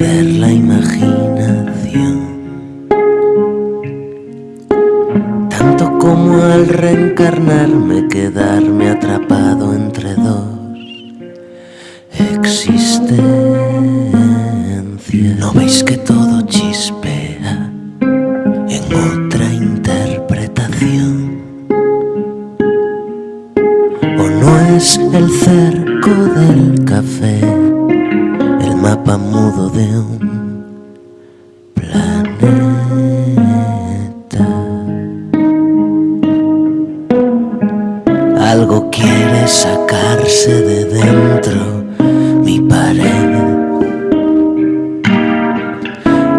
perder la imaginación. Tanto como al reencarnarme quedarme atrapado entre dos existencias. ¿No veis que todo chispea en otra interpretación? ¿O no es el cerco del café mapa mudo de un planeta? Algo quiere sacarse de dentro mi pared.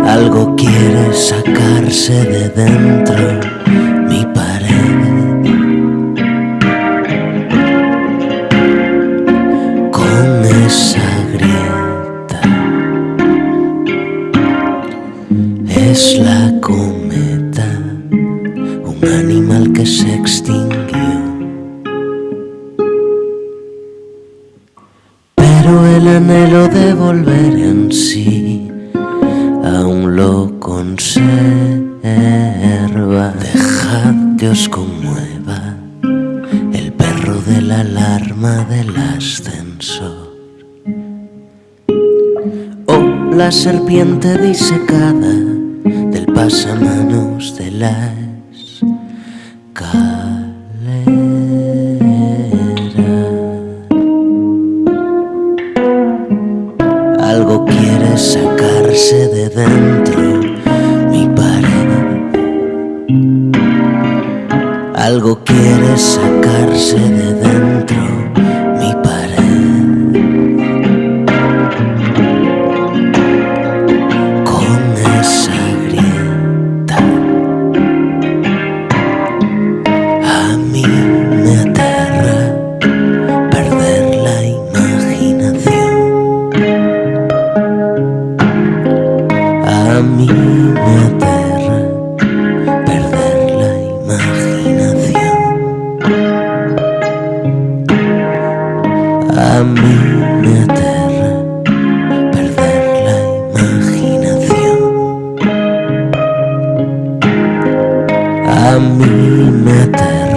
Algo quiere sacarse de dentro es la cometa, un animal que se extinguió. Pero el anhelo de volver en sí aún lo conserva. Dejad que os conmueva el perro de la alarma del ascensor. O la serpiente disecada del pasamanos de la escalera. Algo quiere sacarse de dentro mi pared. Algo quiere sacarse de dentro mí me aterra perder la imaginación. A mí me aterra perder la imaginación. A mí me aterra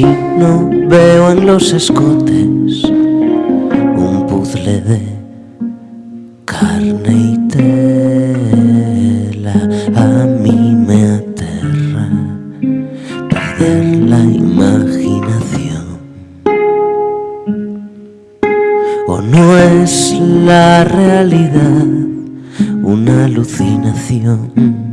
Si no veo en los escotes un puzzle de carne y tela, a mí me aterra perder la imaginación. ¿O no es la realidad una alucinación?